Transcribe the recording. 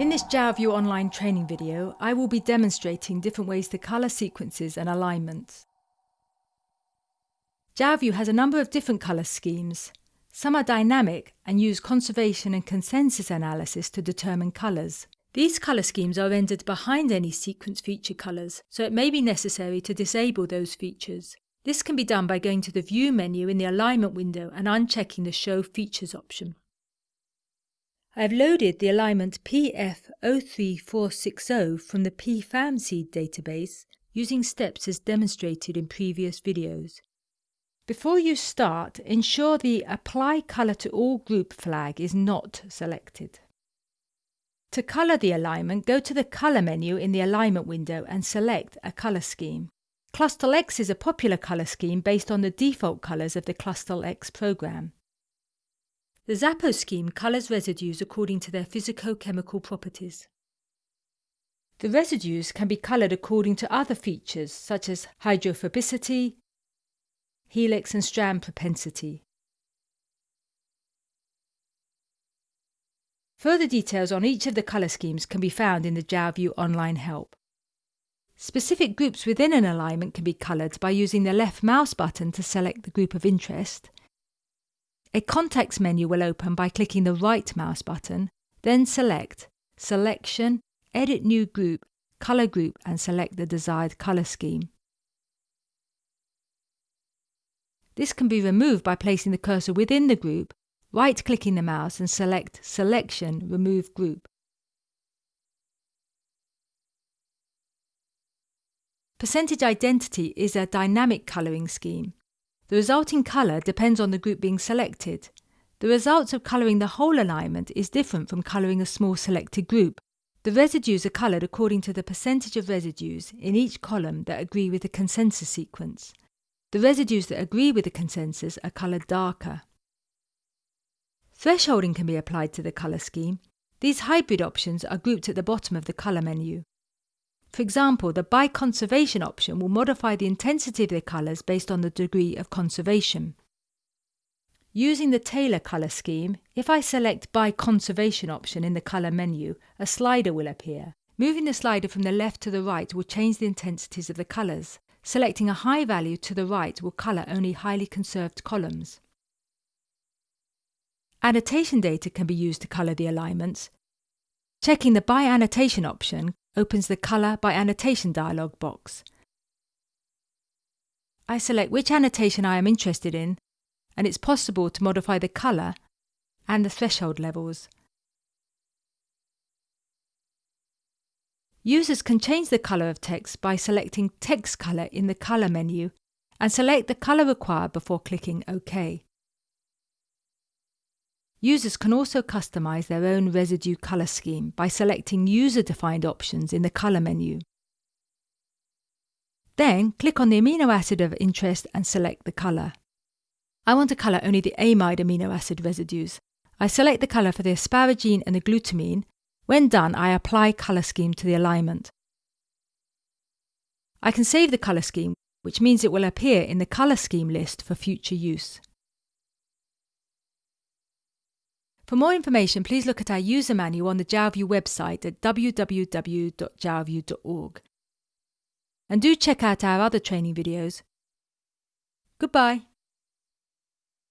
In this Jalview online training video, I will be demonstrating different ways to colour sequences and alignments. Jalview has a number of different colour schemes. Some are dynamic and use conservation and consensus analysis to determine colours. These colour schemes are rendered behind any sequence feature colours, so it may be necessary to disable those features. This can be done by going to the View menu in the Alignment window and unchecking the Show Features option. I have loaded the alignment PF03460 from the Pfam seed database using steps as demonstrated in previous videos. Before you start, ensure the Apply Colour to All Group flag is not selected. To colour the alignment, go to the Colour menu in the Alignment window and select a colour scheme. Clustal X is a popular colour scheme based on the default colours of the Clustal X program. The Zappo scheme colours residues according to their physico-chemical properties. The residues can be coloured according to other features such as hydrophobicity, helix and strand propensity. Further details on each of the colour schemes can be found in the Jalview online help. Specific groups within an alignment can be coloured by using the left mouse button to select the group of interest a context menu will open by clicking the right mouse button, then select Selection, Edit New Group, Color Group and select the desired color scheme. This can be removed by placing the cursor within the group, right-clicking the mouse and select Selection, Remove Group. Percentage Identity is a dynamic colouring scheme. The resulting colour depends on the group being selected. The results of colouring the whole alignment is different from colouring a small selected group. The residues are coloured according to the percentage of residues in each column that agree with the consensus sequence. The residues that agree with the consensus are coloured darker. Thresholding can be applied to the colour scheme. These hybrid options are grouped at the bottom of the colour menu. For example, the by conservation option will modify the intensity of the colours based on the degree of conservation. Using the Taylor colour scheme, if I select by conservation option in the colour menu, a slider will appear. Moving the slider from the left to the right will change the intensities of the colours. Selecting a high value to the right will colour only highly conserved columns. Annotation data can be used to colour the alignments. Checking the By Annotation option opens the Colour by Annotation dialog box. I select which annotation I am interested in and it's possible to modify the colour and the threshold levels. Users can change the colour of text by selecting Text Colour in the Colour menu and select the colour required before clicking OK. Users can also customize their own residue color scheme by selecting user-defined options in the color menu. Then click on the amino acid of interest and select the color. I want to color only the amide amino acid residues. I select the color for the asparagine and the glutamine. When done, I apply color scheme to the alignment. I can save the color scheme, which means it will appear in the color scheme list for future use. For more information, please look at our user manual on the Jalview website at www.jalview.org. And do check out our other training videos. Goodbye.